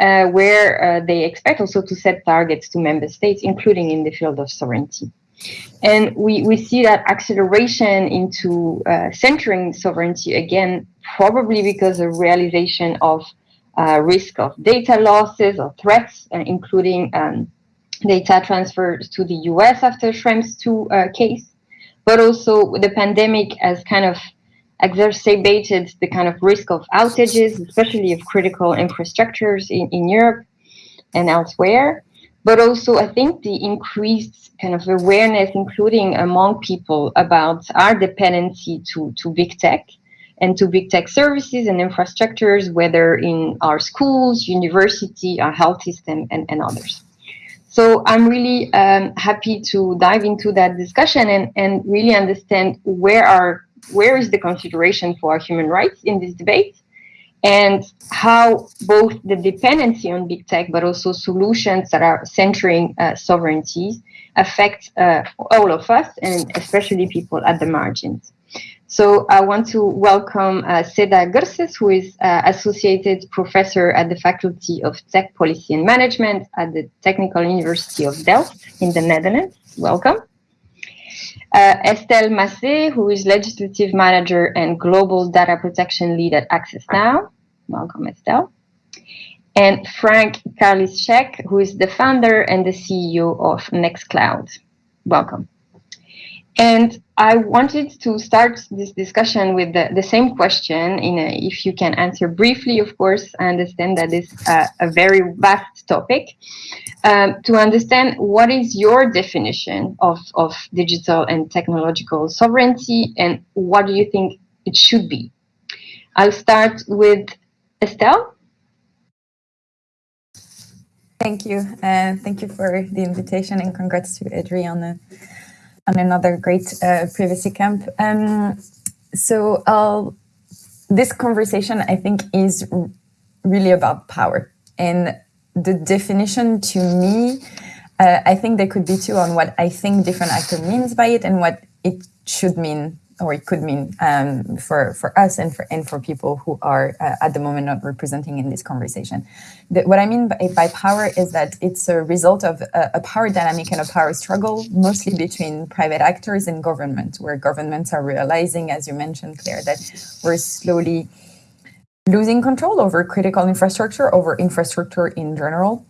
uh, where uh, they expect also to set targets to member states, including in the field of sovereignty. And we, we see that acceleration into uh, centering sovereignty again, probably because of realization of uh, risk of data losses or threats, including um, data transfers to the US after Schrems 2 uh, case, but also the pandemic has kind of exacerbated the kind of risk of outages, especially of critical infrastructures in, in Europe and elsewhere. But also, I think the increased kind of awareness, including among people, about our dependency to, to big tech and to big tech services and infrastructures, whether in our schools, university, our health system, and, and others. So I'm really um, happy to dive into that discussion and, and really understand where are where is the consideration for human rights in this debate and how both the dependency on big tech but also solutions that are centering uh, sovereignties affect uh, all of us and especially people at the margins. So I want to welcome uh, Seda Gürses, who is uh, Associated Professor at the Faculty of Tech Policy and Management at the Technical University of Delft in the Netherlands. Welcome. Uh, Estelle Massé, who is Legislative Manager and Global Data Protection Lead at Access Now. Welcome, Estelle. And Frank Karlitschek, who is the founder and the CEO of Nextcloud. Welcome. And I wanted to start this discussion with the, the same question. In a, if you can answer briefly, of course, I understand that that is a, a very vast topic. Um, to understand what is your definition of, of digital and technological sovereignty, and what do you think it should be? I'll start with Estelle. Thank you. Uh, thank you for the invitation and congrats to EDRi on another great uh, privacy camp. Um, so uh, this conversation, I think, is really about power. And the definition to me, uh, I think there could be two on what I think different actor means by it and what it should mean or it could mean um, for for us and for and for people who are uh, at the moment not representing in this conversation. The, what I mean by, by, power is that it's a result of a, a, power dynamic and a power struggle, mostly between private actors and government, where governments are realizing, as you mentioned, Claire, that we're slowly losing control over critical infrastructure, over infrastructure in general,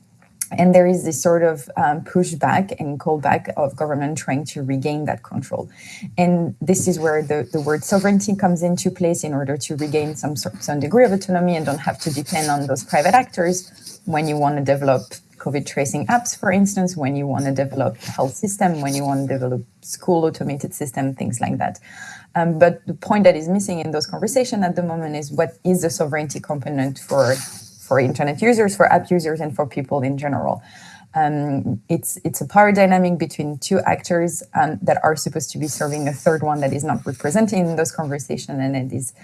and there is this sort of um, pushback and callback of government trying to regain that control. And this is where the, the word sovereignty comes into place in order to regain some, some degree of autonomy and don't have to depend on those private actors when you want to develop COVID tracing apps, for instance, when you want to develop health system, when you want to develop school automated system, things like that. Um, but the point that is missing in those conversations at the moment is what is the sovereignty component for for internet users, for app users, and for people in general. Um, it's it's a power dynamic between two actors um, that are supposed to be serving a third one that is not represented in those conversations, and it is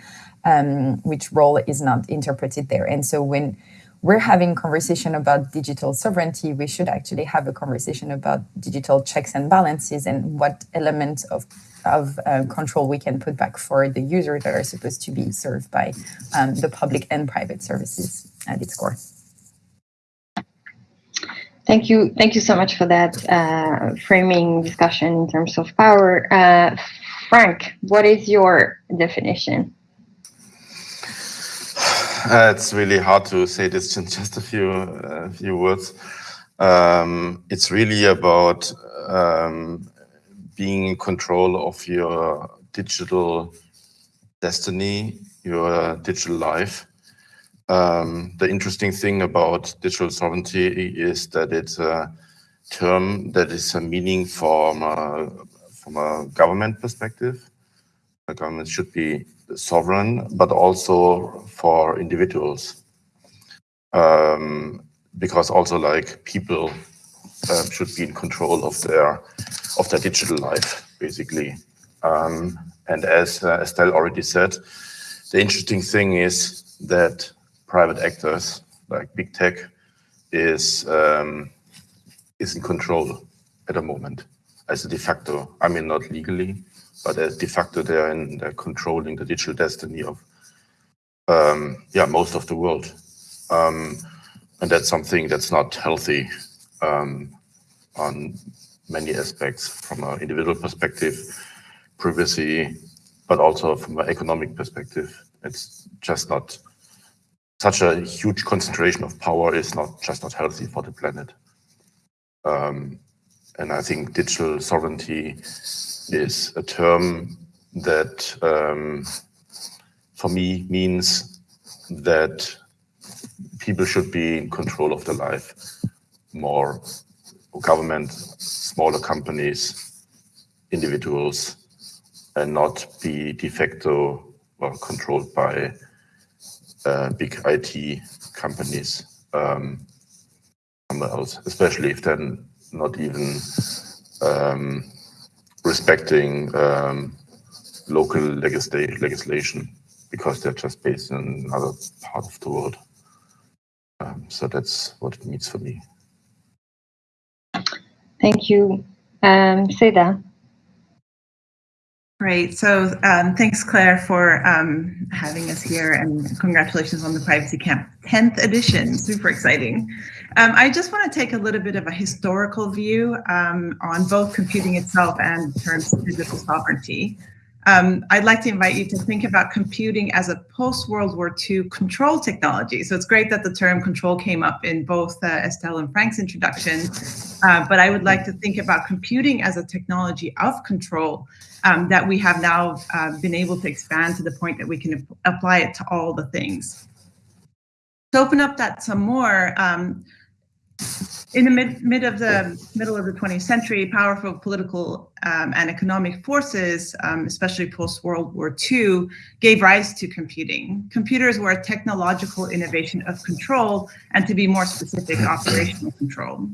um, which role is not interpreted there. And so when we're having conversation about digital sovereignty, we should actually have a conversation about digital checks and balances and what elements of of uh, control we can put back for the users that are supposed to be served by um, the public and private services at its core. Thank you. Thank you so much for that uh, framing discussion in terms of power. Uh, Frank, what is your definition? Uh, it's really hard to say this in just a few uh, few words. Um, it's really about um, being in control of your digital destiny, your digital life. Um, the interesting thing about digital sovereignty is that it's a term that is a meaning from a, from a government perspective. The government should be sovereign, but also for individuals. Um, because also like people um, should be in control of their of their digital life, basically. Um, and as uh, Estelle already said, the interesting thing is that private actors like big tech is um, is in control at the moment as a de facto. I mean, not legally, but as de facto they're, in, they're controlling the digital destiny of um, yeah most of the world. Um, and that's something that's not healthy um, on many aspects from an individual perspective, privacy, but also from an economic perspective. It's just not such a huge concentration of power is not just not healthy for the planet. Um, and I think digital sovereignty is a term that um, for me means that people should be in control of their life more government, smaller companies, individuals, and not be de facto controlled by uh, big IT companies um, somewhere else, especially if they're not even um, respecting um, local legisla legislation because they're just based in another part of the world. Um, so that's what it means for me. Thank you. Um, Seda. Great. So um, thanks, Claire, for um, having us here and congratulations on the Privacy Camp 10th edition. Super exciting. Um, I just want to take a little bit of a historical view um, on both computing itself and terms of digital sovereignty. Um, I'd like to invite you to think about computing as a post-World War II control technology. So it's great that the term control came up in both uh, Estelle and Frank's introduction, uh, but I would like to think about computing as a technology of control um, that we have now uh, been able to expand to the point that we can apply it to all the things. To open up that some more, um, in the mid, mid of the middle of the 20th century, powerful political um, and economic forces, um, especially post World War II, gave rise to computing. Computers were a technological innovation of control, and to be more specific, operational control.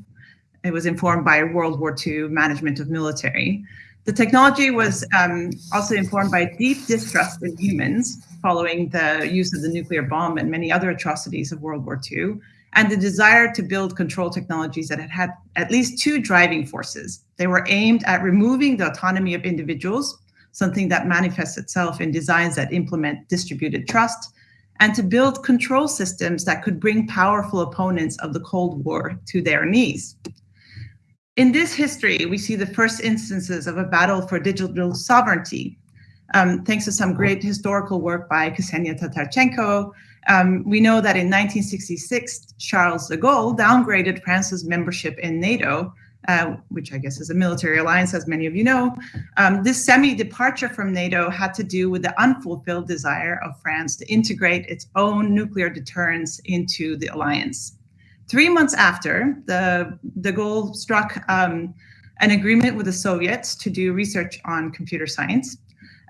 It was informed by World War II management of military. The technology was um, also informed by deep distrust in humans following the use of the nuclear bomb and many other atrocities of World War II and the desire to build control technologies that had had at least two driving forces. They were aimed at removing the autonomy of individuals, something that manifests itself in designs that implement distributed trust, and to build control systems that could bring powerful opponents of the Cold War to their knees. In this history, we see the first instances of a battle for digital sovereignty, um, thanks to some great historical work by Ksenia Tatarchenko, um, we know that in 1966, Charles de Gaulle downgraded France's membership in NATO, uh, which I guess is a military alliance, as many of you know. Um, this semi-departure from NATO had to do with the unfulfilled desire of France to integrate its own nuclear deterrence into the alliance. Three months after, the, de Gaulle struck um, an agreement with the Soviets to do research on computer science.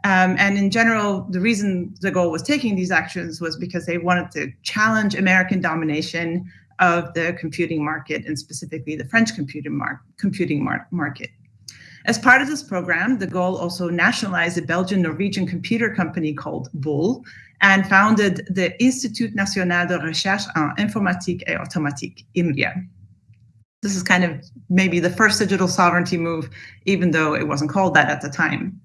Um, and in general, the reason de Gaulle was taking these actions was because they wanted to challenge American domination of the computing market and specifically the French computing, mar computing mar market. As part of this program, de Gaulle also nationalized a Belgian-Norwegian computer company called Bull and founded the Institut National de Recherche en Informatique et Automatique, INRIA. This is kind of maybe the first digital sovereignty move, even though it wasn't called that at the time.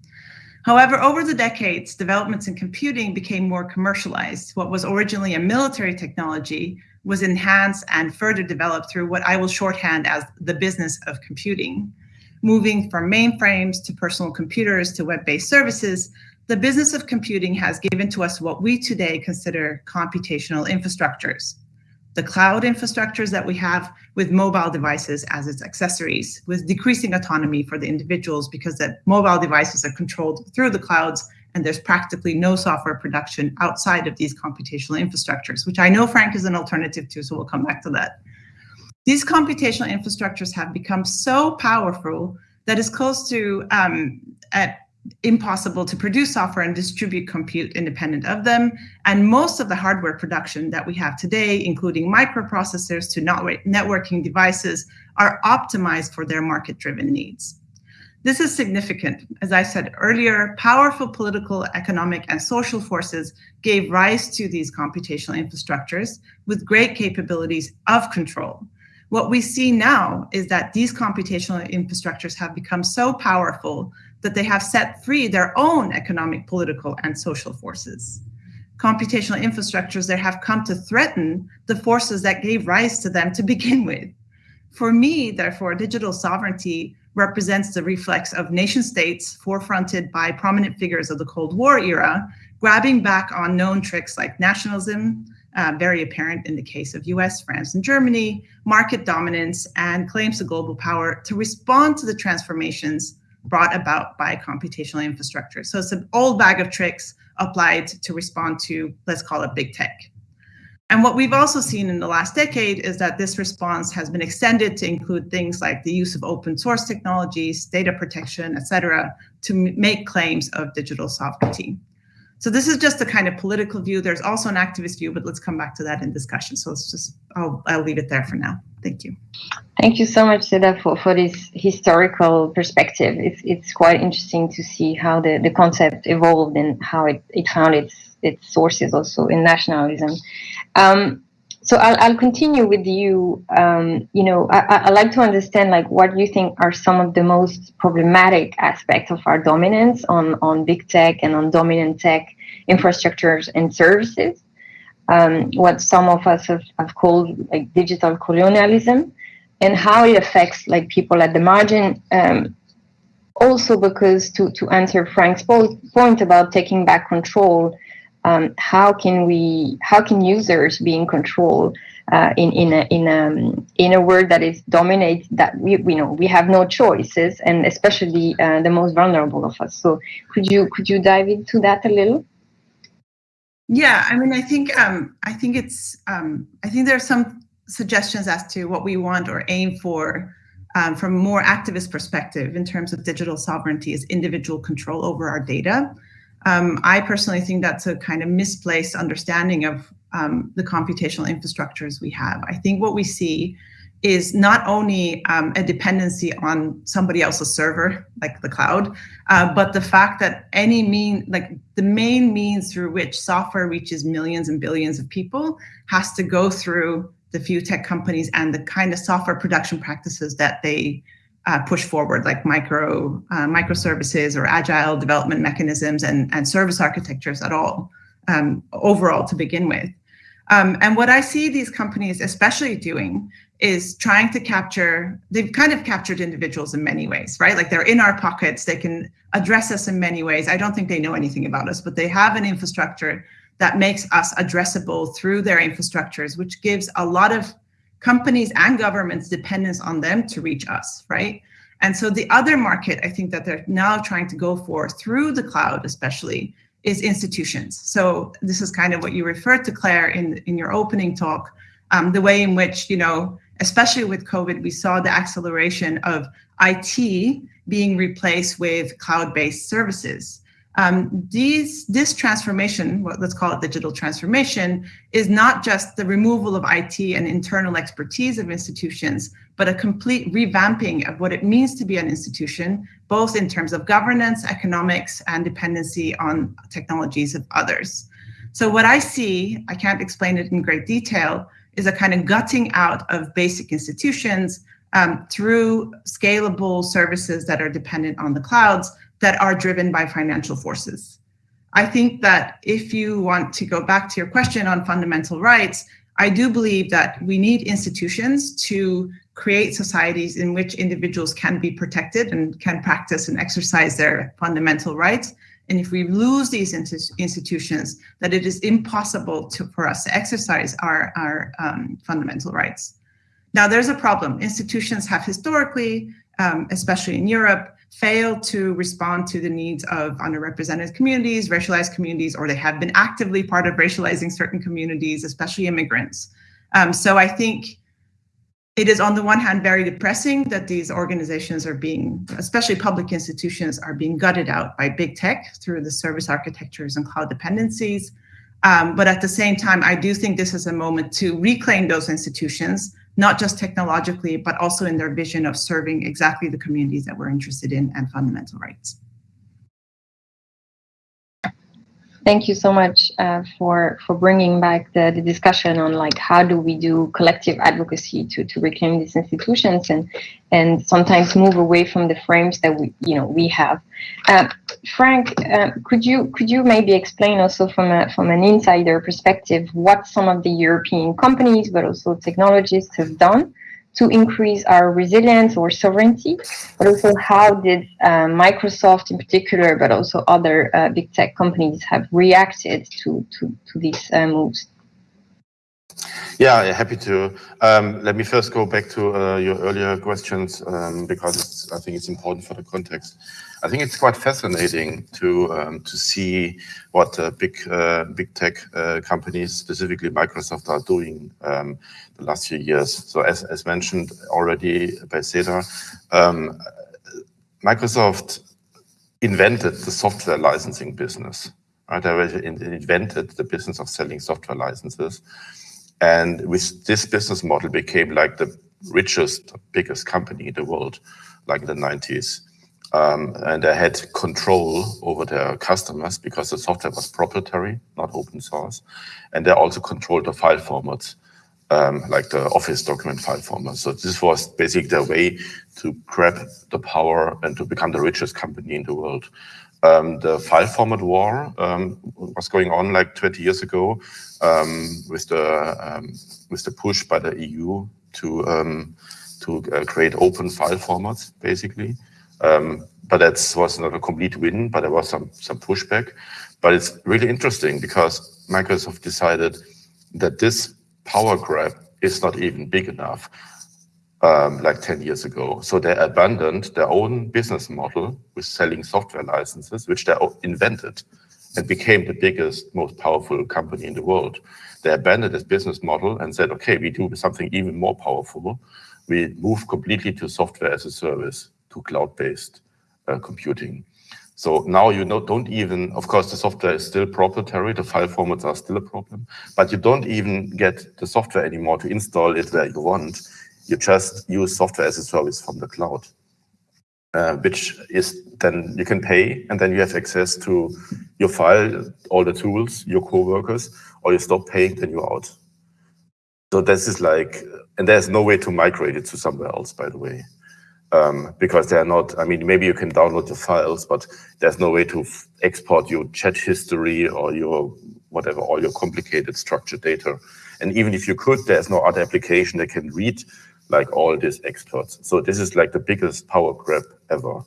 However, over the decades, developments in computing became more commercialized. What was originally a military technology was enhanced and further developed through what I will shorthand as the business of computing. Moving from mainframes to personal computers to web-based services, the business of computing has given to us what we today consider computational infrastructures the cloud infrastructures that we have with mobile devices as its accessories, with decreasing autonomy for the individuals because that mobile devices are controlled through the clouds and there's practically no software production outside of these computational infrastructures, which I know Frank is an alternative to, so we'll come back to that. These computational infrastructures have become so powerful that it's close to um, at impossible to produce software and distribute compute independent of them. And most of the hardware production that we have today, including microprocessors to networking devices, are optimized for their market-driven needs. This is significant. As I said earlier, powerful political, economic, and social forces gave rise to these computational infrastructures with great capabilities of control. What we see now is that these computational infrastructures have become so powerful that they have set free their own economic, political, and social forces. computational infrastructures that have come to threaten the forces that gave rise to them to begin with. For me, therefore, digital sovereignty represents the reflex of nation states forefronted by prominent figures of the Cold War era, grabbing back on known tricks like nationalism, uh, very apparent in the case of US, France, and Germany, market dominance, and claims to global power to respond to the transformations brought about by computational infrastructure. So it's an old bag of tricks applied to respond to, let's call it big tech. And what we've also seen in the last decade is that this response has been extended to include things like the use of open source technologies, data protection, et cetera, to make claims of digital sovereignty. So this is just a kind of political view. There's also an activist view, but let's come back to that in discussion. So let's just, I'll, I'll leave it there for now. Thank you. Thank you so much, Seda, for, for this historical perspective. It's, it's quite interesting to see how the, the concept evolved and how it, it found its, its sources also in nationalism. Um, so I'll, I'll continue with you. Um, you know, I, I like to understand like what you think are some of the most problematic aspects of our dominance on, on big tech and on dominant tech infrastructures and services. Um, what some of us have, have called like digital colonialism and how it affects like people at the margin. Um, also because to, to answer Frank's point about taking back control, um, how can we how can users be in control uh, in in a in a in a world that is dominated that we, we know we have no choices and especially uh, the most vulnerable of us. So could you could you dive into that a little? Yeah i mean i think um i think it's um i think there are some suggestions as to what we want or aim for um, from a more activist perspective in terms of digital sovereignty is individual control over our data um, I personally think that's a kind of misplaced understanding of um, the computational infrastructures we have. I think what we see is not only um, a dependency on somebody else's server, like the cloud, uh, but the fact that any mean, like the main means through which software reaches millions and billions of people has to go through the few tech companies and the kind of software production practices that they uh, push forward, like micro uh, microservices or agile development mechanisms and, and service architectures at all, um, overall to begin with. Um, and what I see these companies especially doing is trying to capture, they've kind of captured individuals in many ways, right? Like they're in our pockets, they can address us in many ways. I don't think they know anything about us, but they have an infrastructure that makes us addressable through their infrastructures, which gives a lot of companies and governments dependence on them to reach us, right? And so the other market I think that they're now trying to go for through the cloud, especially, is institutions. So this is kind of what you referred to, Claire, in, in your opening talk, um, the way in which, you know, especially with COVID, we saw the acceleration of IT being replaced with cloud-based services. Um, these, this transformation, let's call it digital transformation, is not just the removal of IT and internal expertise of institutions, but a complete revamping of what it means to be an institution, both in terms of governance, economics, and dependency on technologies of others. So what I see, I can't explain it in great detail, is a kind of gutting out of basic institutions um, through scalable services that are dependent on the clouds that are driven by financial forces. I think that if you want to go back to your question on fundamental rights, I do believe that we need institutions to create societies in which individuals can be protected and can practice and exercise their fundamental rights. And if we lose these institutions, that it is impossible to, for us to exercise our, our um, fundamental rights. Now, there's a problem. Institutions have historically, um, especially in Europe, fail to respond to the needs of underrepresented communities, racialized communities, or they have been actively part of racializing certain communities, especially immigrants. Um, so I think it is on the one hand very depressing that these organizations are being, especially public institutions, are being gutted out by big tech through the service architectures and cloud dependencies. Um, but at the same time, I do think this is a moment to reclaim those institutions not just technologically, but also in their vision of serving exactly the communities that we're interested in and fundamental rights. Thank you so much uh, for for bringing back the, the discussion on like how do we do collective advocacy to to reclaim these institutions and and sometimes move away from the frames that we you know we have. Uh, Frank, uh, could you could you maybe explain also from a from an insider perspective what some of the European companies but also technologists have done to increase our resilience or sovereignty, but also how did uh, Microsoft in particular, but also other uh, big tech companies have reacted to, to, to these uh, moves? Yeah, happy to. Um, let me first go back to uh, your earlier questions um, because I think it's important for the context. I think it's quite fascinating to um, to see what uh, big uh, big tech uh, companies, specifically Microsoft, are doing um, the last few years. So as, as mentioned already by Seda, um, Microsoft invented the software licensing business. Right? They invented the business of selling software licenses. And with this business model became like the richest, biggest company in the world, like in the 90s. Um, and they had control over their customers because the software was proprietary, not open source. And they also controlled the file formats, um, like the Office document file format. So this was basically their way to grab the power and to become the richest company in the world. Um, the file format war um, was going on like 20 years ago um, with the um, with the push by the EU to um, to uh, create open file formats, basically. Um, but that was not a complete win, but there was some, some pushback. But it's really interesting because Microsoft decided that this power grab is not even big enough, um, like 10 years ago. So they abandoned their own business model with selling software licenses, which they invented and became the biggest, most powerful company in the world. They abandoned this business model and said, okay, we do something even more powerful. We move completely to software as a service to cloud-based uh, computing. So now you don't even, of course, the software is still proprietary, the file formats are still a problem, but you don't even get the software anymore to install it where you want. You just use software as a service from the cloud, uh, which is then you can pay and then you have access to your file, all the tools, your co-workers, or you stop paying, then you're out. So this is like, and there's no way to migrate it to somewhere else, by the way um, because they're not, I mean, maybe you can download the files, but there's no way to export your chat history or your whatever, all your complicated structured data. And even if you could, there's no other application that can read like all these experts. So this is like the biggest power grab ever.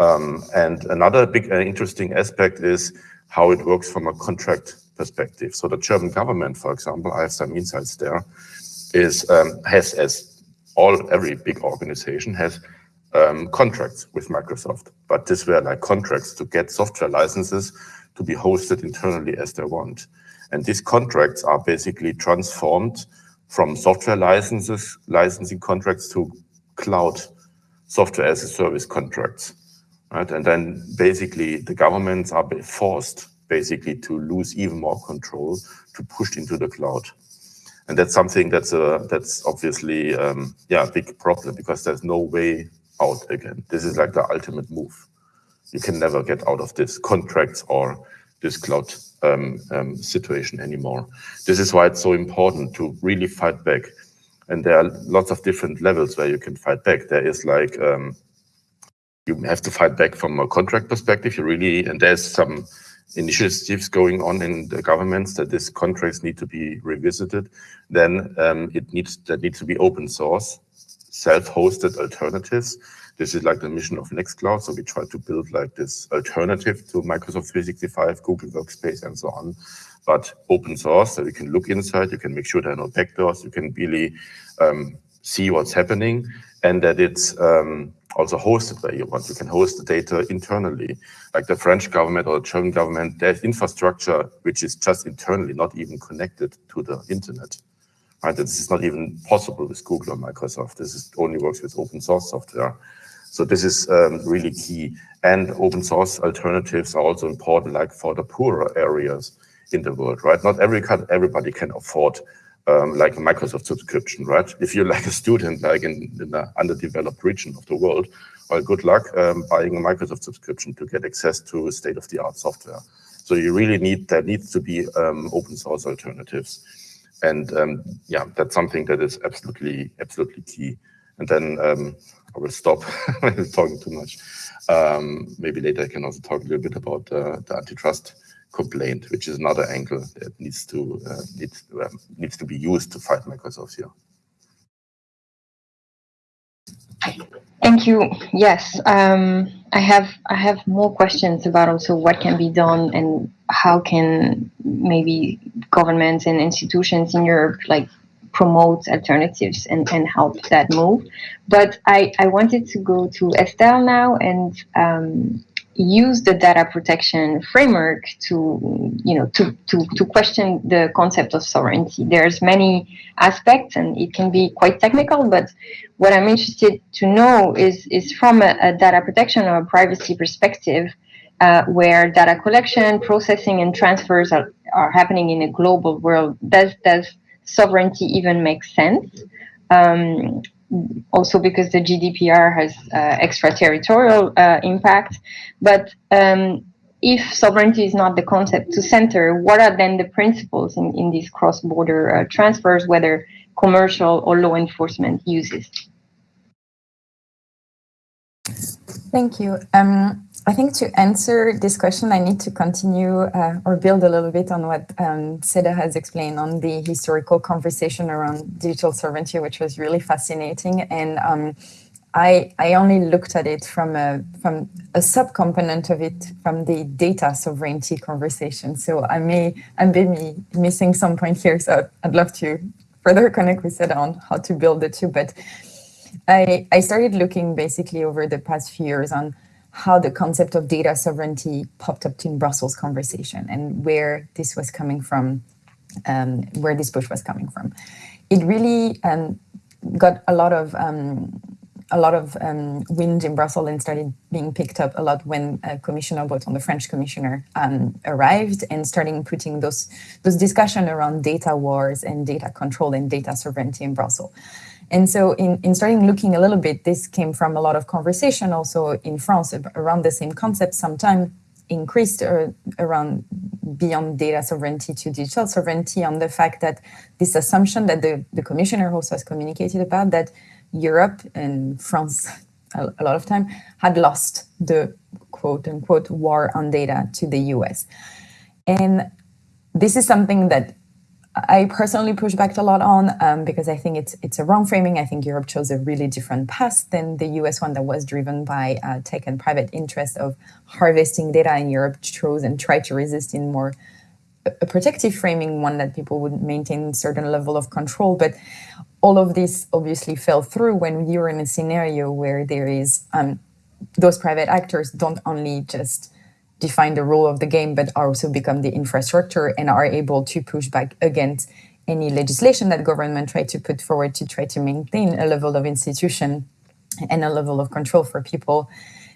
Um, and another big uh, interesting aspect is how it works from a contract perspective. So the German government, for example, I have some insights there, is um, has as all every big organization has um, contracts with Microsoft, but these were like contracts to get software licenses to be hosted internally as they want. And these contracts are basically transformed from software licenses, licensing contracts to cloud software as a service contracts. Right? And then basically the governments are forced basically to lose even more control to push into the cloud and that's something that's a that's obviously um, yeah a big problem because there's no way out again. This is like the ultimate move. You can never get out of this contracts or this cloud um, um, situation anymore. This is why it's so important to really fight back. And there are lots of different levels where you can fight back. There is like um, you have to fight back from a contract perspective. You really and there's some initiatives going on in the governments that these contracts need to be revisited, then um, it needs that needs to be open source, self-hosted alternatives. This is like the mission of Nextcloud. So we try to build like this alternative to Microsoft 365, Google Workspace, and so on. But open source, so you can look inside, you can make sure there are no backdoors, you can really um, see what's happening, and that it's um, also hosted where you want. You can host the data internally, like the French government or the German government. There's infrastructure which is just internally, not even connected to the internet. Right? This is not even possible with Google or Microsoft. This is, only works with open source software. So this is um, really key. And open source alternatives are also important, like for the poorer areas in the world, right? Not every everybody can afford um, like a Microsoft subscription, right? If you're like a student, like in, in an underdeveloped region of the world, well, good luck um, buying a Microsoft subscription to get access to state-of-the-art software. So you really need, there needs to be um, open source alternatives. And um, yeah, that's something that is absolutely, absolutely key. And then um, I will stop talking too much. Um, maybe later I can also talk a little bit about uh, the antitrust complaint, which is another angle that needs to uh, needs um, needs to be used to fight Microsoft here. Thank you. Yes, um, I have I have more questions about also what can be done and how can maybe governments and institutions in Europe like promote alternatives and, and help that move. But I, I wanted to go to Estelle now and um, use the data protection framework to you know to, to to question the concept of sovereignty there's many aspects and it can be quite technical but what i'm interested to know is is from a, a data protection or privacy perspective uh, where data collection processing and transfers are, are happening in a global world does does sovereignty even makes sense um, also because the GDPR has uh, extraterritorial uh, impact. But um, if sovereignty is not the concept to center, what are then the principles in, in these cross-border uh, transfers, whether commercial or law enforcement uses? Thank you. Um, I think to answer this question, I need to continue uh, or build a little bit on what um, Seda has explained on the historical conversation around digital sovereignty, which was really fascinating. And um, I, I only looked at it from a, from a subcomponent of it from the data sovereignty conversation. So I may, I may be missing some point here. So I'd love to further connect with Seda on how to build the two. But I, I started looking basically over the past few years on how the concept of data sovereignty popped up in Brussels conversation and where this was coming from, um, where this push was coming from. It really um, got a lot of um, a lot of um, wind in Brussels and started being picked up a lot when uh, Commissioner Breton, the French commissioner, um, arrived and starting putting those those discussion around data wars and data control and data sovereignty in Brussels. And so in, in starting looking a little bit, this came from a lot of conversation also in France around the same concept, sometime increased uh, around beyond data sovereignty to digital sovereignty on the fact that this assumption that the, the commissioner also has communicated about that Europe and France a, a lot of time had lost the quote unquote war on data to the US. And this is something that I personally push back a lot on um, because I think it's it's a wrong framing. I think Europe chose a really different path than the US one that was driven by uh, tech and private interest of harvesting data, and Europe chose and tried to resist in more a protective framing, one that people would maintain a certain level of control. But all of this obviously fell through when you're in a scenario where there is um, those private actors don't only just define the rule of the game, but also become the infrastructure and are able to push back against any legislation that government try to put forward to try to maintain a level of institution and a level of control for people.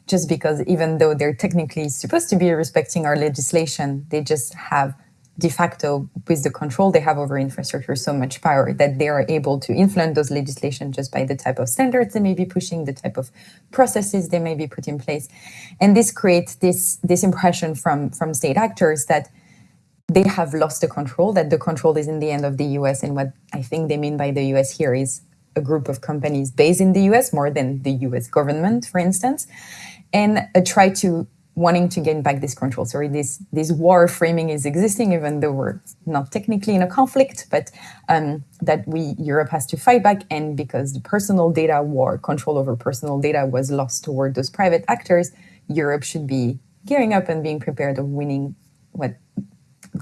Just because even though they're technically supposed to be respecting our legislation they just have de facto with the control they have over infrastructure so much power that they are able to influence those legislation just by the type of standards they may be pushing the type of processes they may be put in place. And this creates this this impression from from state actors that they have lost the control that the control is in the end of the us and what i think they mean by the us here is a group of companies based in the us more than the us government for instance and uh, try to wanting to gain back this control. Sorry, this this war framing is existing, even though we're not technically in a conflict, but um, that we Europe has to fight back, and because the personal data war, control over personal data, was lost toward those private actors, Europe should be gearing up and being prepared of winning what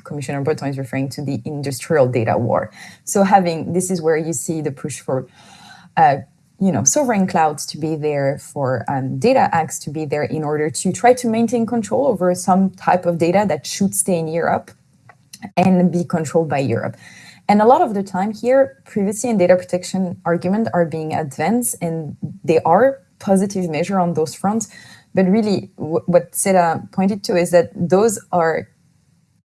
Commissioner Breton is referring to the industrial data war. So having this is where you see the push for. Uh, you know, sovereign clouds to be there, for um, data acts to be there in order to try to maintain control over some type of data that should stay in Europe and be controlled by Europe. And a lot of the time here, privacy and data protection argument are being advanced and they are positive measure on those fronts. But really what Seda pointed to is that those are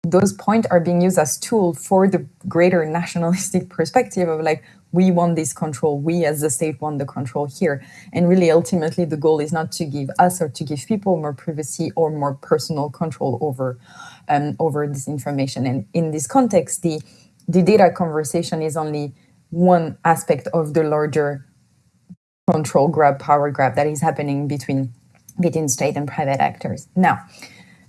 those points are being used as tool for the greater nationalistic perspective of like, we want this control. We as the state want the control here. And really, ultimately, the goal is not to give us or to give people more privacy or more personal control over, um, over this information. And in this context, the, the data conversation is only one aspect of the larger control grab, power grab that is happening between, between state and private actors. Now,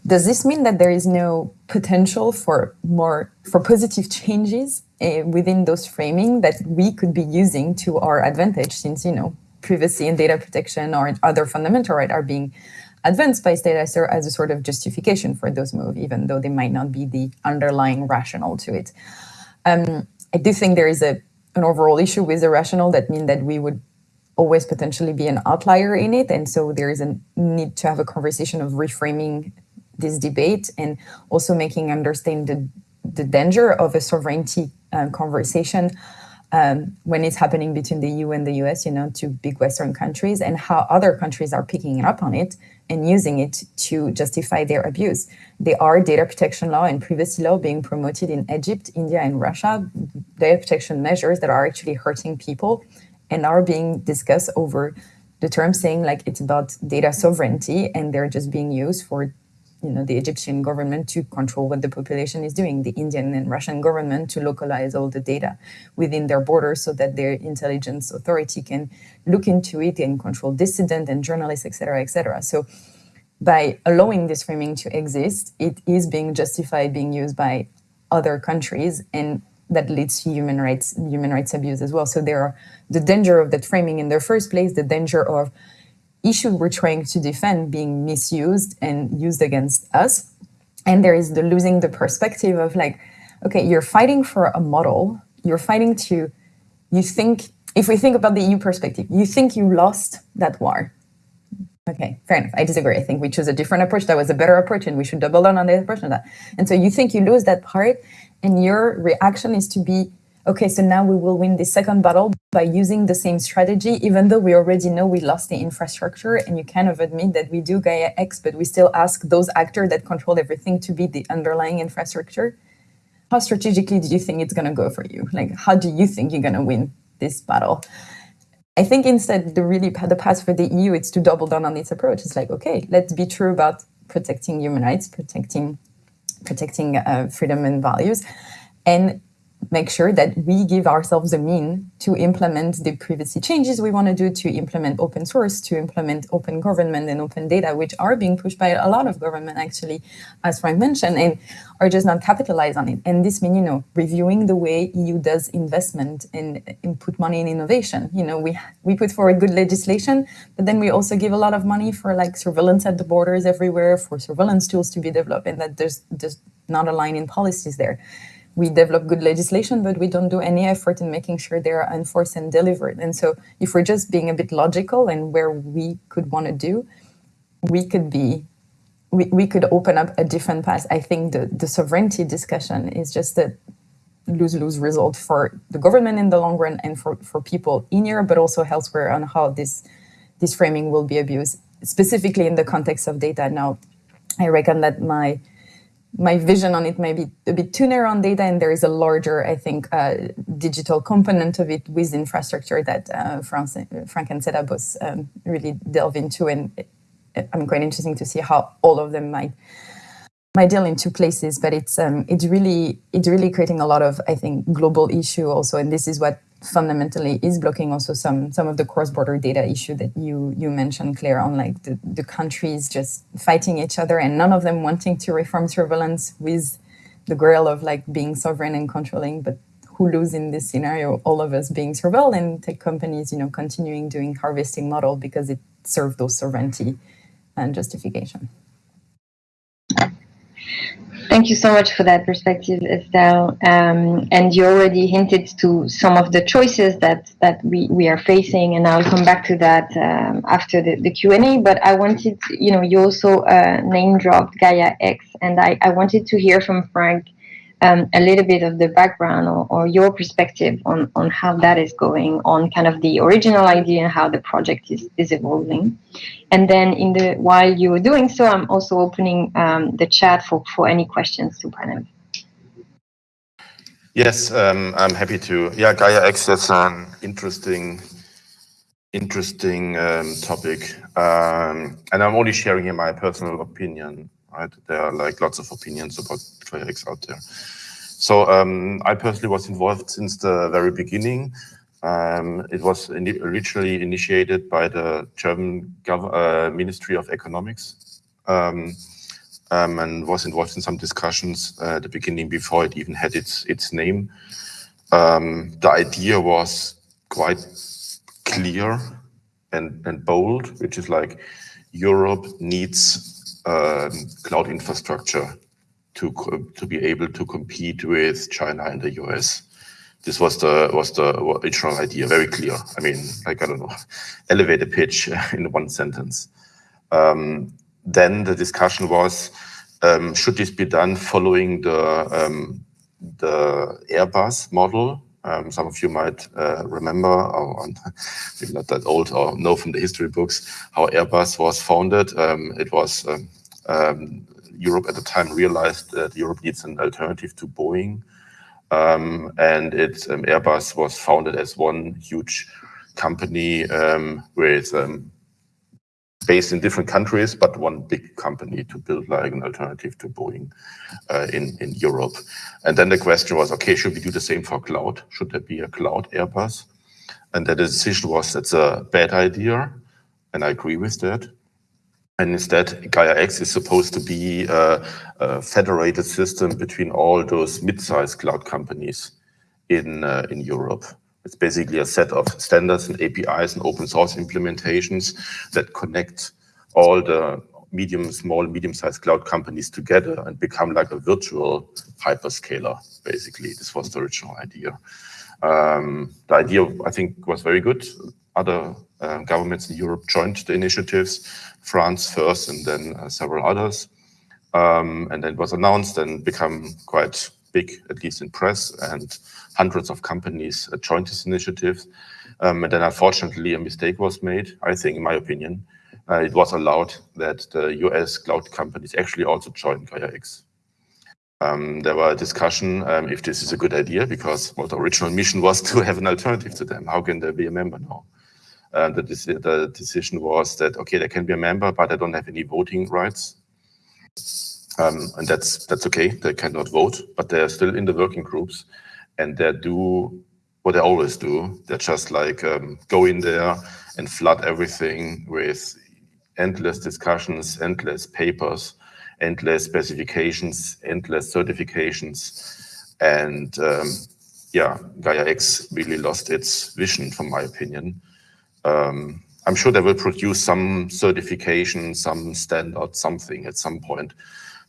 does this mean that there is no potential for more for positive changes uh, within those framing that we could be using to our advantage since you know privacy and data protection or other fundamental rights are being advanced by state as a sort of justification for those moves, even though they might not be the underlying rationale to it. Um, I do think there is a an overall issue with the rationale that mean that we would always potentially be an outlier in it. And so there is a need to have a conversation of reframing this debate and also making understand the, the danger of a sovereignty uh, conversation um, when it's happening between the EU and the US, you know, two big Western countries, and how other countries are picking up on it and using it to justify their abuse. There are data protection law and privacy law being promoted in Egypt, India, and Russia, data protection measures that are actually hurting people and are being discussed over the term saying like it's about data sovereignty and they're just being used for you know, the Egyptian government to control what the population is doing, the Indian and Russian government to localize all the data within their borders so that their intelligence authority can look into it and control dissident and journalists, et cetera, et cetera. So by allowing this framing to exist, it is being justified being used by other countries and that leads to human rights human rights abuse as well. So there are the danger of that framing in the first place, the danger of issue we're trying to defend being misused and used against us. And there is the losing the perspective of like, okay, you're fighting for a model, you're fighting to, you think, if we think about the EU perspective, you think you lost that war. Okay, fair enough. I disagree. I think we chose a different approach. That was a better approach, and we should double down on the approach of that. And so you think you lose that part, and your reaction is to be okay, so now we will win the second battle by using the same strategy, even though we already know we lost the infrastructure and you kind of admit that we do Gaia X, but we still ask those actors that control everything to be the underlying infrastructure. How strategically do you think it's going to go for you? Like, how do you think you're going to win this battle? I think instead, the really the path for the EU is to double down on this approach. It's like, okay, let's be true about protecting human rights, protecting protecting uh, freedom and values, and make sure that we give ourselves a mean to implement the privacy changes we want to do, to implement open source, to implement open government and open data, which are being pushed by a lot of government actually, as Frank mentioned, and are just not capitalized on it. And this means, you know, reviewing the way EU does investment and, and put money in innovation. You know, we we put forward good legislation, but then we also give a lot of money for like surveillance at the borders everywhere, for surveillance tools to be developed, and that there's just not a line in policies there we develop good legislation, but we don't do any effort in making sure they are enforced and delivered. And so if we're just being a bit logical and where we could want to do, we could be, we, we could open up a different path. I think the, the sovereignty discussion is just a lose-lose result for the government in the long run and for, for people in Europe, but also elsewhere on how this, this framing will be abused, specifically in the context of data. Now, I reckon that my my vision on it may be a bit too narrow on data, and there is a larger, I think, uh, digital component of it with infrastructure that uh, France, Frank and Seda both um, really delve into, and I'm quite interesting to see how all of them might might deal in two places. But it's um, it's really it's really creating a lot of, I think, global issue also, and this is what fundamentally is blocking also some some of the cross-border data issue that you you mentioned claire on like the, the countries just fighting each other and none of them wanting to reform surveillance with the goal of like being sovereign and controlling but who lose in this scenario? All of us being surveilled and tech companies you know continuing doing harvesting model because it served those sovereignty and justification Thank you so much for that perspective, Estelle. Um, and you already hinted to some of the choices that that we, we are facing, and I'll come back to that um, after the, the Q&A. But I wanted, you know, you also uh, name dropped Gaia X, and I, I wanted to hear from Frank um, a little bit of the background or, or, your perspective on, on how that is going on kind of the original idea and how the project is, is evolving. And then in the while you're doing so, I'm also opening um, the chat for, for any questions to Pranav. Yes, um, I'm happy to. Yeah, Gaia X is an interesting, interesting um, topic, um, and I'm only sharing here my personal opinion. Right, there are like lots of opinions about Gaia X out there. So um, I personally was involved since the very beginning. Um, it was in originally initiated by the German uh, Ministry of Economics. Um, um, and was involved in some discussions uh, at the beginning before it even had its its name. Um, the idea was quite clear and and bold, which is like Europe needs um, cloud infrastructure to to be able to compete with China and the US. This was the was the original idea, very clear. I mean, like I don't know, elevator pitch in one sentence. Um, then the discussion was, um, should this be done following the, um, the Airbus model? Um, some of you might uh, remember, or maybe not that old, or know from the history books, how Airbus was founded. Um, it was um, Europe at the time realized that Europe needs an alternative to Boeing. Um, and it, um, Airbus was founded as one huge company um, with based in different countries, but one big company to build like an alternative to Boeing uh, in, in Europe. And then the question was, okay, should we do the same for cloud? Should there be a cloud Airbus? And the decision was that's a bad idea. And I agree with that. And instead, Gaia X is supposed to be a, a federated system between all those mid-sized cloud companies in, uh, in Europe. It's basically a set of standards and APIs and open source implementations that connect all the medium, small, medium-sized cloud companies together and become like a virtual hyperscaler, basically. This was the original idea. Um, the idea, I think, was very good. Other uh, governments in Europe joined the initiatives, France first and then uh, several others. Um, and then it was announced and become quite big, at least in press, and hundreds of companies uh, joined this initiative. Um, and then unfortunately, a mistake was made, I think, in my opinion. Uh, it was allowed that the US cloud companies actually also joined Gaia X. Um, there were a discussion um, if this is a good idea because well, the original mission was to have an alternative to them. How can they be a member now? Uh, the, the decision was that, okay, they can be a member, but they don't have any voting rights. Um, and that's that's okay. They cannot vote, but they're still in the working groups, and they do what they always do. They just like um, go in there and flood everything with endless discussions, endless papers, endless specifications, endless certifications, and um, yeah, Gaia X really lost its vision, from my opinion. Um, I'm sure they will produce some certification, some standard, something at some point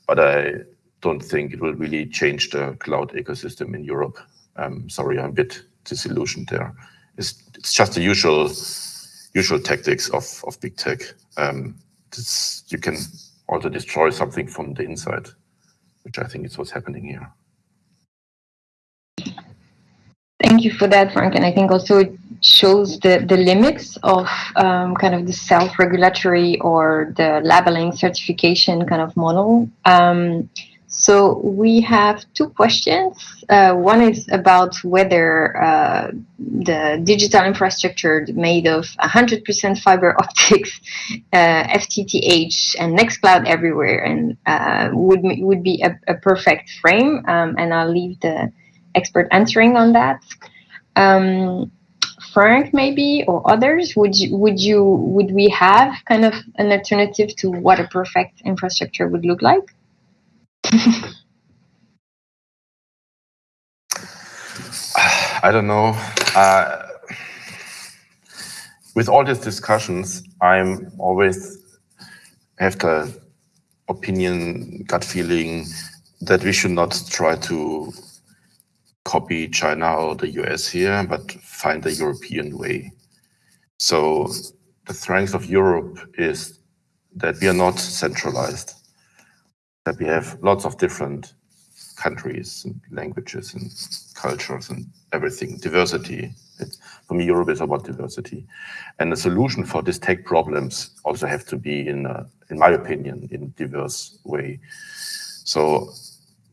but I don't think it will really change the cloud ecosystem in Europe. Um, sorry, I'm a bit disillusioned there. It's, it's just the usual usual tactics of, of big tech. Um, you can also destroy something from the inside, which I think is what's happening here. Thank you for that, Frank. And I think also shows the, the limits of um, kind of the self-regulatory or the labeling certification kind of model. Um, so we have two questions. Uh, one is about whether uh, the digital infrastructure made of 100% fiber optics, uh, FTTH, and Nextcloud everywhere, and uh, would would be a, a perfect frame. Um, and I'll leave the expert answering on that. Um, Frank, maybe, or others, would you, would you, would we have kind of an alternative to what a perfect infrastructure would look like? I don't know. Uh, with all these discussions, I'm always have the opinion, gut feeling that we should not try to copy China or the US here, but find the European way. So the strength of Europe is that we are not centralized, that we have lots of different countries and languages and cultures and everything, diversity. It, for me, Europe is about diversity. And the solution for these tech problems also have to be, in, a, in my opinion, in a diverse way. So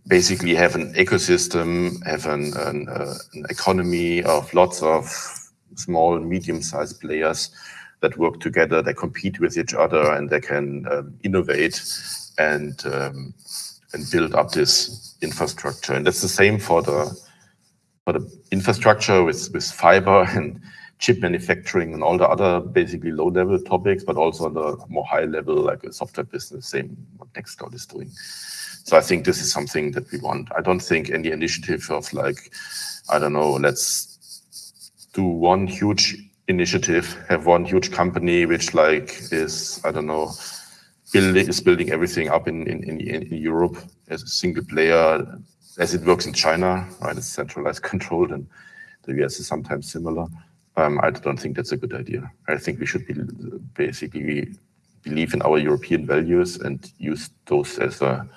basically have an ecosystem, have an, an, uh, an economy of lots of small, medium-sized players that work together, they compete with each other, and they can um, innovate and um, and build up this infrastructure. And that's the same for the for the infrastructure with with fiber and chip manufacturing and all the other basically low level topics, but also on the more high level, like a software business, same what Nextcloud is doing. So I think this is something that we want. I don't think any initiative of like, I don't know, let's do one huge initiative, have one huge company which like is, I don't know, building is building everything up in, in, in, in Europe as a single player, as it works in China, right? It's centralized controlled and the US is sometimes similar. Um, I don't think that's a good idea. I think we should be basically believe in our European values and use those as a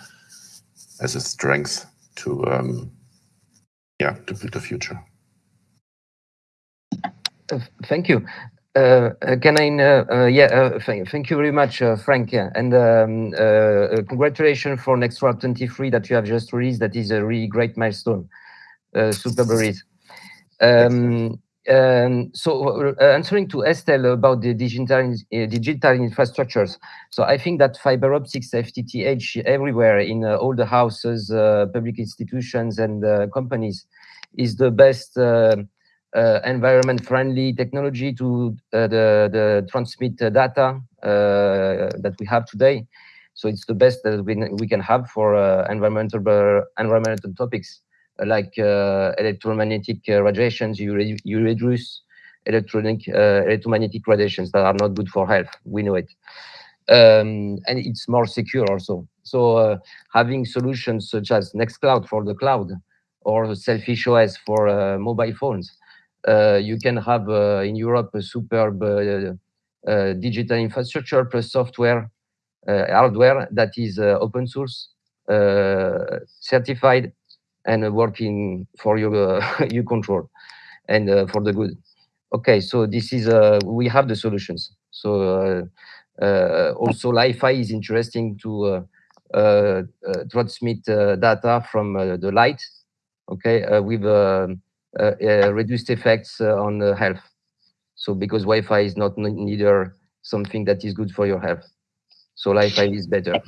as a strength to um, yeah to build the future. Uh, thank you. Uh, uh can I, uh, uh, yeah, uh, thank, thank you very much, Frank, yeah. and um, congratulations for Nextcloud 23 that you have just released. That is a really great milestone. super release. Um, um, so uh, answering to Estelle about the digital, uh, digital infrastructures. So I think that fiber optics FTTH everywhere in uh, all the houses, uh, public institutions and uh, companies is the best uh, environment friendly technology to the, the transmit data that we have today. So it's the best that we, we can have for environmental, environmental topics like uh, electromagnetic uh, radiations, you, re you reduce electronic uh, electromagnetic radiations that are not good for health. We know it. Um, and it's more secure also. So uh, having solutions such as Nextcloud for the cloud or Sailfish OS for uh, mobile phones, uh, you can have in Europe a superb digital infrastructure plus software, hardware that is open source, certified, and working for your uh, you control and uh, for the good. Okay, so this is uh, we have the solutions. So uh, uh, also Li-Fi is interesting to uh, transmit data from the light. Okay, with reduced effects on health. So because Wi-Fi is not neither something that is good for your health. So Li-Fi is better.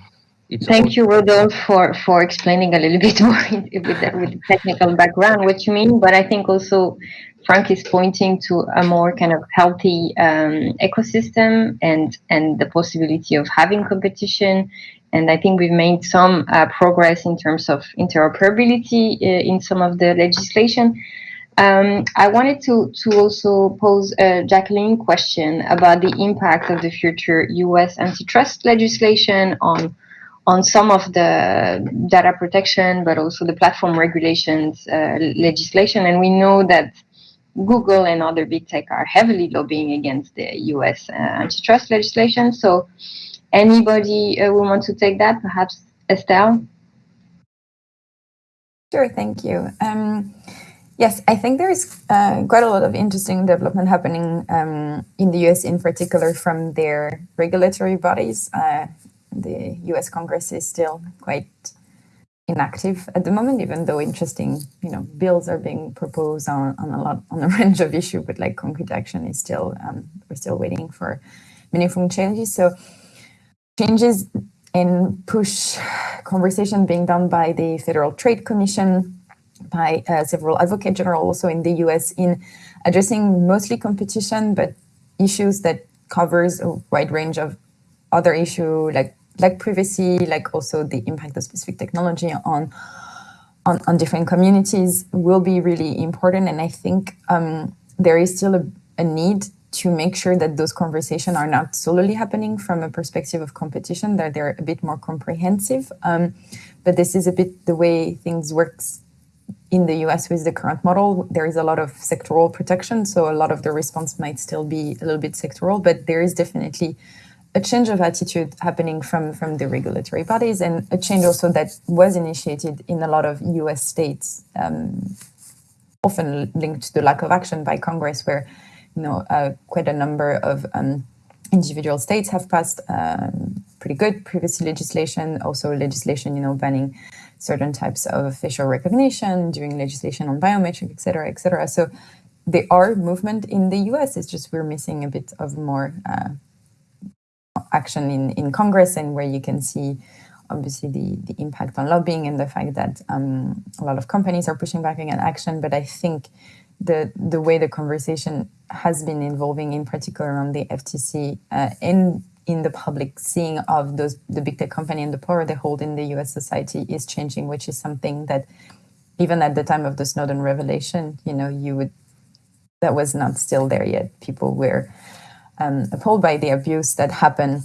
It's Thank you, Rodolphe, for, for explaining a little bit more with the, with the technical background what you mean. But I think also Frank is pointing to a more kind of healthy um, ecosystem and and the possibility of having competition. And I think we've made some uh, progress in terms of interoperability uh, in some of the legislation. Um, I wanted to, to also pose a Jacqueline question about the impact of the future US antitrust legislation on on some of the data protection, but also the platform regulations uh, legislation. And we know that Google and other big tech are heavily lobbying against the US uh, antitrust legislation. So anybody uh, will want to take that, perhaps Estelle? Sure, thank you. Um, yes, I think there is uh, quite a lot of interesting development happening um, in the US in particular from their regulatory bodies. The US Congress is still quite inactive at the moment, even though interesting, you know, bills are being proposed on, on a lot on a range of issues, but like concrete action is still um, we're still waiting for meaningful changes. So changes in push conversation being done by the Federal Trade Commission, by uh, several advocate general also in the US in addressing mostly competition, but issues that covers a wide range of other issue like like privacy, like also the impact of specific technology on on, on different communities will be really important. And I think um, there is still a, a need to make sure that those conversations are not solely happening from a perspective of competition, that they're a bit more comprehensive. Um, but this is a bit the way things works in the US with the current model. There is a lot of sectoral protection, so a lot of the response might still be a little bit sectoral, but there is definitely a change of attitude happening from, from the regulatory bodies and a change also that was initiated in a lot of US states, um, often linked to the lack of action by Congress, where you know uh, quite a number of um, individual states have passed um, pretty good privacy legislation, also legislation you know banning certain types of facial recognition, doing legislation on biometric, et cetera, et cetera. So there are movement in the US. It's just we're missing a bit of more uh, action in, in Congress and where you can see obviously the, the impact on lobbying and the fact that um, a lot of companies are pushing back against action. But I think the the way the conversation has been evolving, in particular on the FTC, uh, in in the public seeing of those the big tech company and the power they hold in the U.S. society is changing, which is something that even at the time of the Snowden revelation, you know, you would that was not still there yet. People were um, appalled by the abuse that happened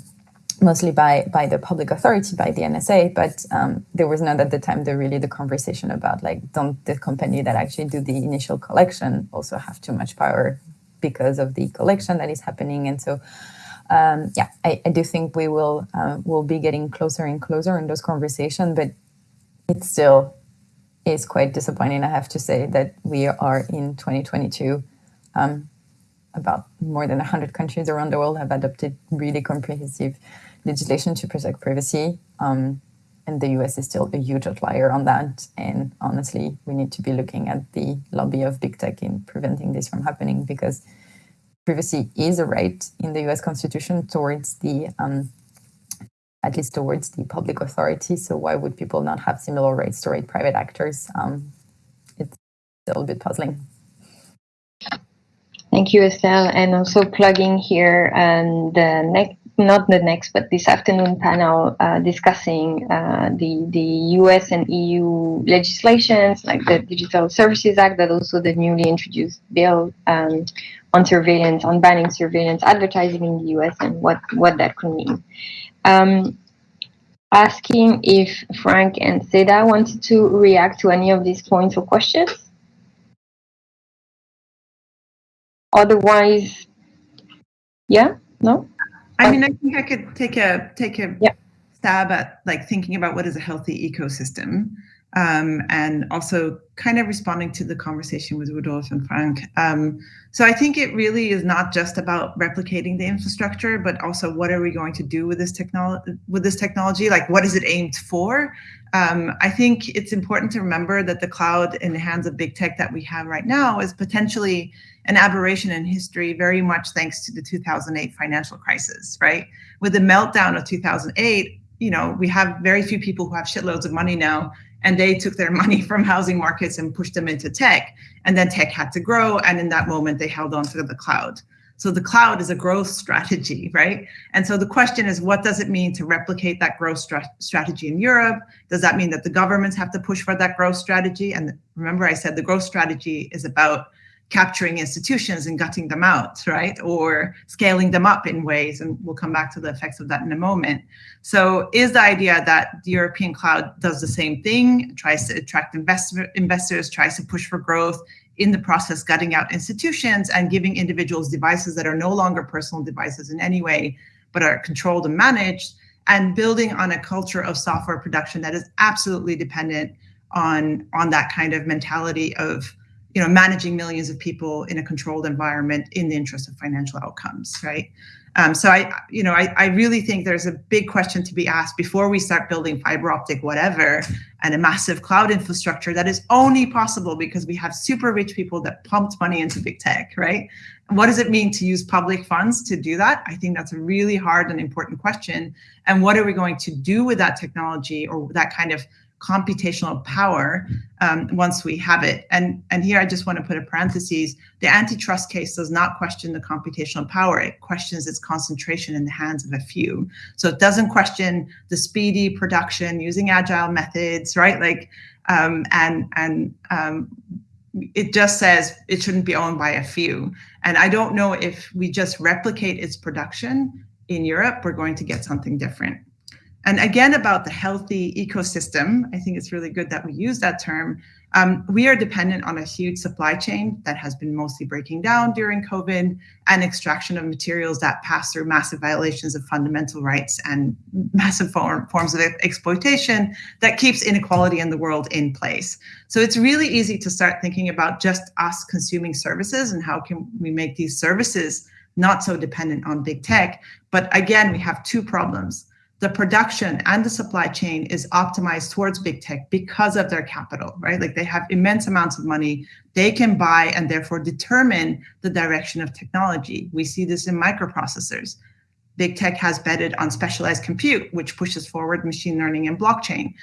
mostly by by the public authority, by the NSA, but um, there was not at the time the really the conversation about like don't the company that actually do the initial collection also have too much power because of the collection that is happening, and so um, yeah, I, I, do think we will uh, will be getting closer and closer in those conversations, but it still is quite disappointing. I have to say that we are in 2022. Um, about more than 100 countries around the world have adopted really comprehensive legislation to protect privacy. Um, and the US is still a huge outlier on that. And honestly, we need to be looking at the lobby of big tech in preventing this from happening because privacy is a right in the US Constitution towards the, um, at least towards the public authority. So why would people not have similar rights to private actors? Um, it's a little bit puzzling. Thank you, Estelle. And also plugging here um, the next not the next, but this afternoon panel uh, discussing uh, the the US and EU legislations like the Digital Services Act, but also the newly introduced bill um, on surveillance, on banning surveillance advertising in the US, and what what that could mean. Um, asking if Frank and Seda wanted to react to any of these points or questions. Otherwise, yeah, no. I mean, I think I could take a take a yeah. stab at like thinking about what is a healthy ecosystem, um, and also kind of responding to the conversation with Rudolf and Frank. Um, so I think it really is not just about replicating the infrastructure, but also what are we going to do with this technology? With this technology, like what is it aimed for? Um, I think it's important to remember that the cloud in the hands of big tech that we have right now is potentially an aberration in history, very much thanks to the 2008 financial crisis, right? With the meltdown of 2008, you know, we have very few people who have shitloads of money now, and they took their money from housing markets and pushed them into tech, and then tech had to grow, and in that moment, they held on to the cloud. So the cloud is a growth strategy, right? And so the question is, what does it mean to replicate that growth strategy in Europe? Does that mean that the governments have to push for that growth strategy? And remember, I said the growth strategy is about capturing institutions and gutting them out, right? Or scaling them up in ways, and we'll come back to the effects of that in a moment. So is the idea that the European cloud does the same thing, tries to attract investor, investors, tries to push for growth, in the process gutting out institutions and giving individuals devices that are no longer personal devices in any way, but are controlled and managed, and building on a culture of software production that is absolutely dependent on, on that kind of mentality of you know, managing millions of people in a controlled environment in the interest of financial outcomes, right? Um, so I, you know, I, I really think there's a big question to be asked before we start building fiber optic whatever and a massive cloud infrastructure that is only possible because we have super rich people that pumped money into big tech, right? what does it mean to use public funds to do that? I think that's a really hard and important question. And what are we going to do with that technology or that kind of computational power um, once we have it. And, and here I just want to put a parenthesis. The antitrust case does not question the computational power. It questions its concentration in the hands of a few. So it doesn't question the speedy production using agile methods, right? Like, um, and, and um, it just says it shouldn't be owned by a few. And I don't know if we just replicate its production in Europe, we're going to get something different. And again, about the healthy ecosystem, I think it's really good that we use that term. Um, we are dependent on a huge supply chain that has been mostly breaking down during COVID and extraction of materials that pass through massive violations of fundamental rights and massive form, forms of exploitation that keeps inequality in the world in place. So it's really easy to start thinking about just us consuming services and how can we make these services not so dependent on big tech. But again, we have two problems the production and the supply chain is optimized towards big tech because of their capital, right? Like they have immense amounts of money. They can buy and therefore determine the direction of technology. We see this in microprocessors. Big tech has betted on specialized compute, which pushes forward machine learning and blockchain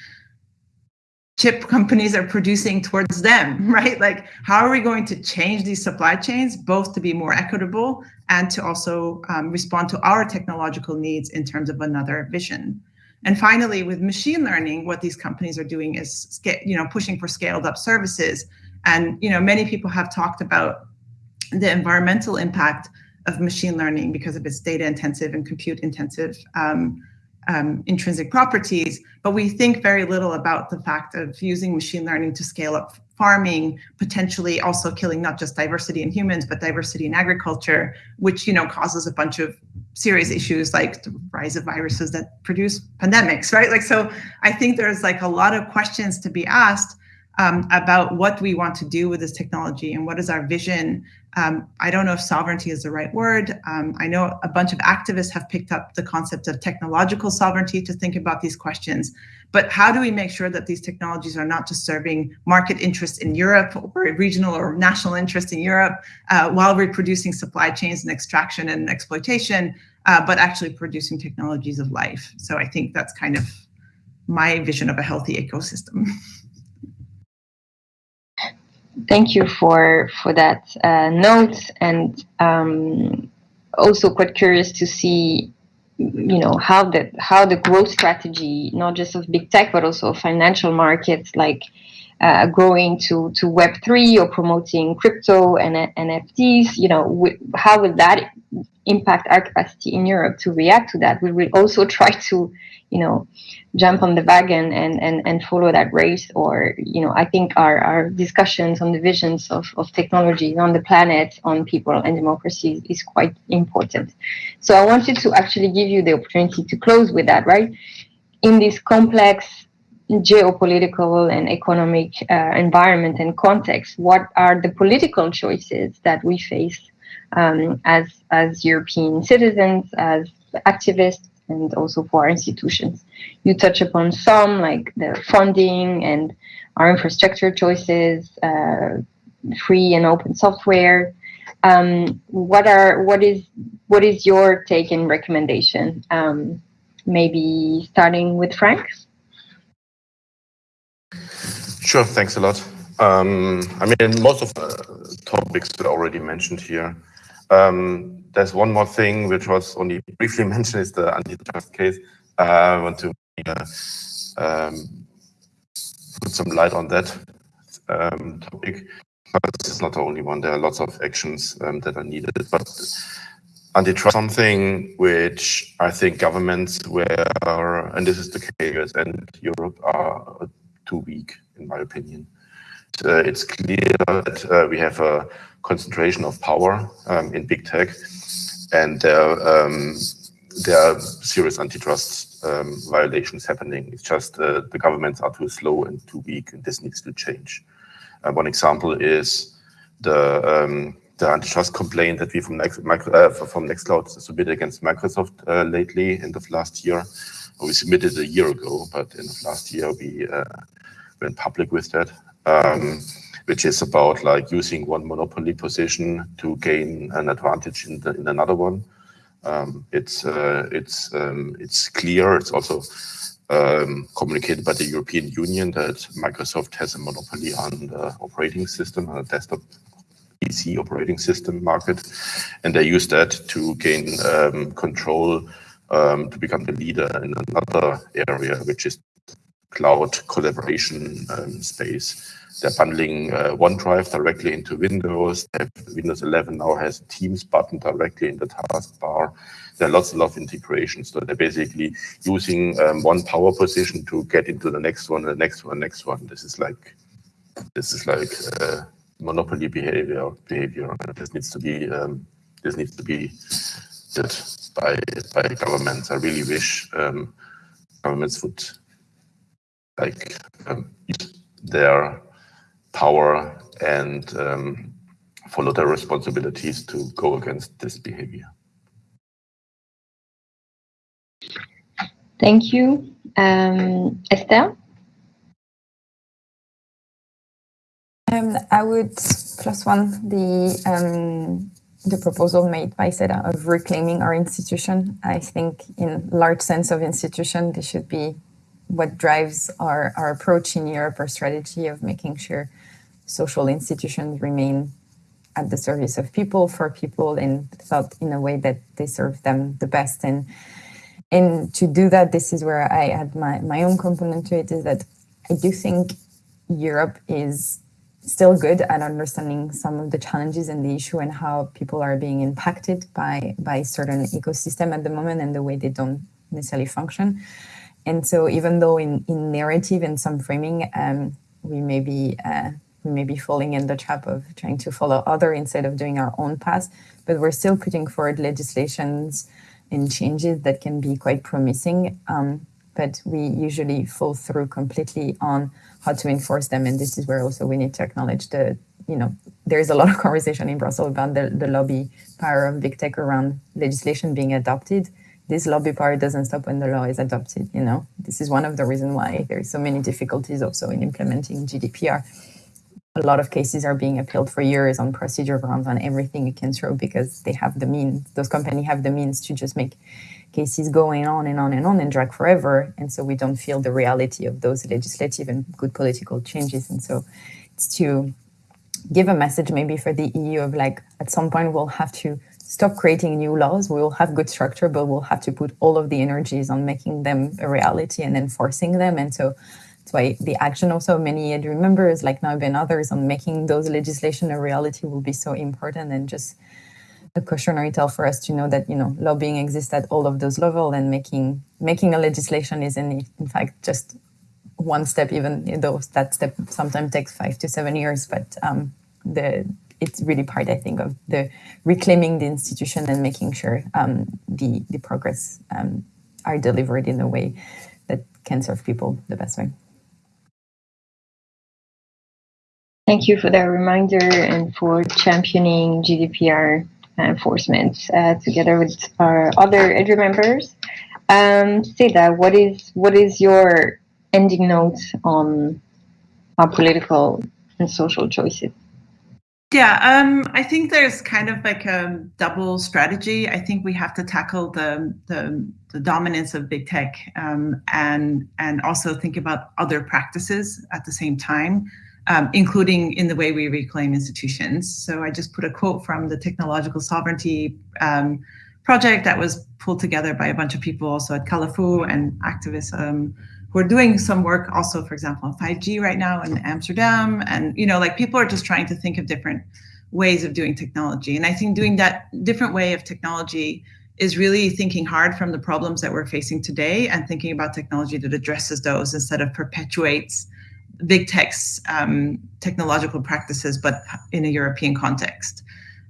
chip companies are producing towards them, right? Like, how are we going to change these supply chains, both to be more equitable and to also um, respond to our technological needs in terms of another vision? And finally, with machine learning, what these companies are doing is, you know, pushing for scaled up services. And, you know, many people have talked about the environmental impact of machine learning because of its data intensive and compute intensive um, um, intrinsic properties, but we think very little about the fact of using machine learning to scale up farming, potentially also killing not just diversity in humans, but diversity in agriculture, which you know causes a bunch of serious issues like the rise of viruses that produce pandemics, right? Like so I think there's like a lot of questions to be asked um, about what we want to do with this technology and what is our vision. Um, I don't know if sovereignty is the right word. Um, I know a bunch of activists have picked up the concept of technological sovereignty to think about these questions. But how do we make sure that these technologies are not just serving market interests in Europe or regional or national interests in Europe uh, while reproducing supply chains and extraction and exploitation, uh, but actually producing technologies of life? So I think that's kind of my vision of a healthy ecosystem. thank you for for that uh, note. And um, also quite curious to see you know how the how the growth strategy not just of big tech but also financial markets like uh, growing to to web 3 or promoting crypto and nfts you know how will that impact our capacity in europe to react to that? We will also try to you know jump on the wagon and and, and follow that race or you know i think our, our discussions on the visions of, of technology on the planet on people and democracy is quite important. So i wanted to actually give you the opportunity to close with that right? In this complex geopolitical and economic uh, environment and context what are the political choices that we face um, as as european citizens as activists and also for our institutions. You touch upon some like the funding and our infrastructure choices, uh, free and open software. Um, what are what is what is your take and recommendation? Um, maybe starting with Frank. Sure, thanks a lot. Um, I mean, most of the topics were already mentioned here. Um, there's one more thing which was only briefly mentioned is the antitrust case. Uh, I want to uh, um, put some light on that um, topic. But it's not the only one. There are lots of actions um, that are needed. But antitrust something which I think governments were, and this is the case, and Europe are too weak, in my opinion. Uh, it's clear that uh, we have a concentration of power um, in big tech, and there, um, there are serious antitrust um, violations happening. It's just uh, the governments are too slow and too weak, and this needs to change. Uh, one example is the um, the antitrust complaint that we from Next, uh, from Nextcloud submitted against Microsoft uh, lately, end of last year. We submitted a year ago, but end of last year we uh, went public with that. Um, which is about like using one monopoly position to gain an advantage in, the, in another one. Um, it's uh, it's um, it's clear. It's also um, communicated by the European Union that Microsoft has a monopoly on the operating system, on the desktop PC operating system market, and they use that to gain um, control um, to become the leader in another area, which is cloud collaboration um, space. They're bundling uh, OneDrive directly into Windows. Windows 11 now has Teams button directly in the taskbar. There are lots and lots of integrations. So they're basically using um, one power position to get into the next one, the next one, next one. This is like this is like uh, monopoly behavior. Behavior. This needs to be um, this needs to be did by by governments. I really wish um, governments would like um, their power and um, follow their responsibilities to go against this behavior. Thank you. Um, Estelle? Um, I would plus one the um, the proposal made by Seda of reclaiming our institution. I think in large sense of institution, this should be what drives our, our approach in Europe, our strategy of making sure social institutions remain at the service of people, for people, and thought in a way that they serve them the best. And and to do that, this is where I add my, my own component to it, is that I do think Europe is still good at understanding some of the challenges and the issue and how people are being impacted by by certain ecosystem at the moment and the way they don't necessarily function. And so even though in, in narrative and some framing, um, we may be uh, we may be falling in the trap of trying to follow other instead of doing our own path, but we're still putting forward legislations and changes that can be quite promising. Um, but we usually fall through completely on how to enforce them. And this is where also we need to acknowledge the, you know, there's a lot of conversation in Brussels about the, the lobby power of big tech around legislation being adopted. This lobby power doesn't stop when the law is adopted, you know. This is one of the reasons why there's so many difficulties also in implementing GDPR. A lot of cases are being appealed for years on procedure grounds on everything you can throw because they have the means, those companies have the means to just make cases going on and on and on and drag forever. And so we don't feel the reality of those legislative and good political changes. And so it's to give a message maybe for the EU of like, at some point we'll have to stop creating new laws. We will have good structure, but we'll have to put all of the energies on making them a reality and enforcing them. And so that's why the action also many EDRi members like now and others on making those legislation a reality will be so important and just a cautionary tale for us to know that you know lobbying exists at all of those levels and making making a legislation is in in fact just one step even though that step sometimes takes five to seven years but um, the it's really part I think of the reclaiming the institution and making sure um, the the progress um, are delivered in a way that can serve people the best way. Thank you for that reminder and for championing GDPR enforcement uh, together with our other EDRi members. Um, Seda, what is what is your ending note on our political and social choices? Yeah, um, I think there's kind of like a double strategy. I think we have to tackle the the, the dominance of big tech um, and and also think about other practices at the same time um, including in the way we reclaim institutions. So I just put a quote from the Technological Sovereignty um, project that was pulled together by a bunch of people also at Calafou and activists are doing some work also, for example, on 5G right now in Amsterdam. And, you know, like people are just trying to think of different ways of doing technology. And I think doing that different way of technology is really thinking hard from the problems that we're facing today and thinking about technology that addresses those instead of perpetuates big tech's um, technological practices, but in a European context.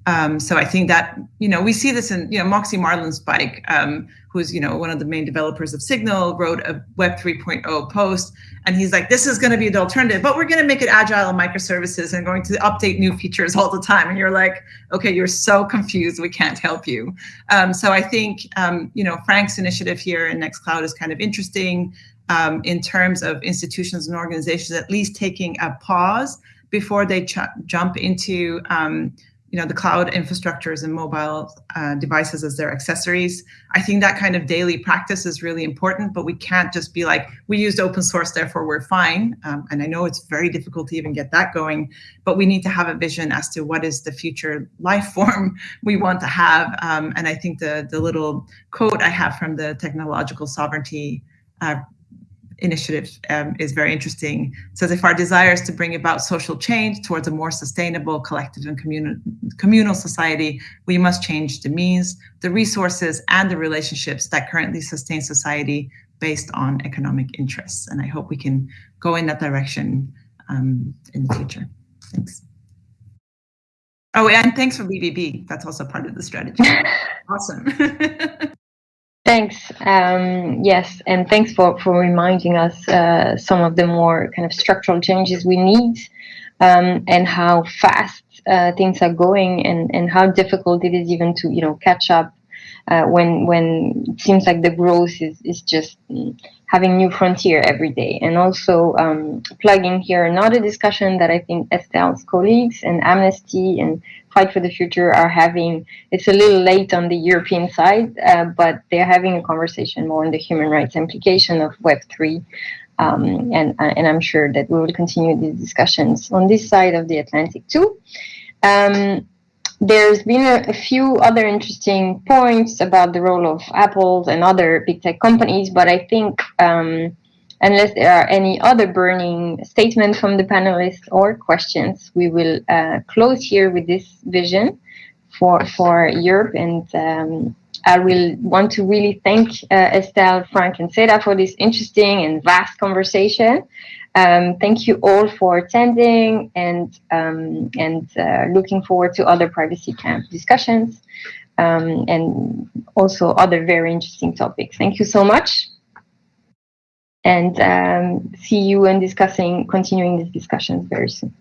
Um, so I think that, you know, we see this in, you know, Moxie Marlinspike, um, who's, you know, one of the main developers of Signal, wrote a Web 3.0 post, and he's like, this is going to be the alternative, but we're going to make it agile and microservices and going to update new features all the time. And you're like, okay, you're so confused, we can't help you. Um, so I think, um, you know, Frank's initiative here in Nextcloud is kind of interesting um, in terms of institutions and organizations at least taking a pause before they jump into um, you know the cloud infrastructures and mobile uh, devices as their accessories. I think that kind of daily practice is really important, but we can't just be like, we used open source, therefore we're fine. Um, and I know it's very difficult to even get that going, but we need to have a vision as to what is the future life form we want to have. Um, and I think the, the little quote I have from the technological sovereignty uh, initiative um, is very interesting. It says if our desire is to bring about social change towards a more sustainable, collective and communal, communal society, we must change the means, the resources and the relationships that currently sustain society based on economic interests. And I hope we can go in that direction um, in the future. Thanks. Oh, and thanks for BBB. That's also part of the strategy. awesome. Thanks. Um, yes, and thanks for, for reminding us uh, some of the more kind of structural changes we need um, and how fast uh, things are going and, and how difficult it is even to, you know, catch up uh, when when it seems like the growth is, is just having new frontier every day. And also um, plugging here another discussion that I think Estelle's colleagues and Amnesty and Fight for the Future are having. It's a little late on the European side, uh, but they're having a conversation more on the human rights implication of Web3. Um, and, uh, and I'm sure that we will continue these discussions on this side of the Atlantic too. Um, there's been a, a, few other interesting points about the role of Apple and other big tech companies, but I think um, unless there are any other burning statements from the panelists or questions, we will uh, close here with this vision for for Europe. And um, I will want to really thank uh, Estelle, Frank, and Seda for this interesting and vast conversation. Um, thank you all for attending and um, and uh, looking forward to other privacy camp discussions um, and also other very interesting topics. Thank you so much. And um, see you and discussing, continuing these discussions very soon.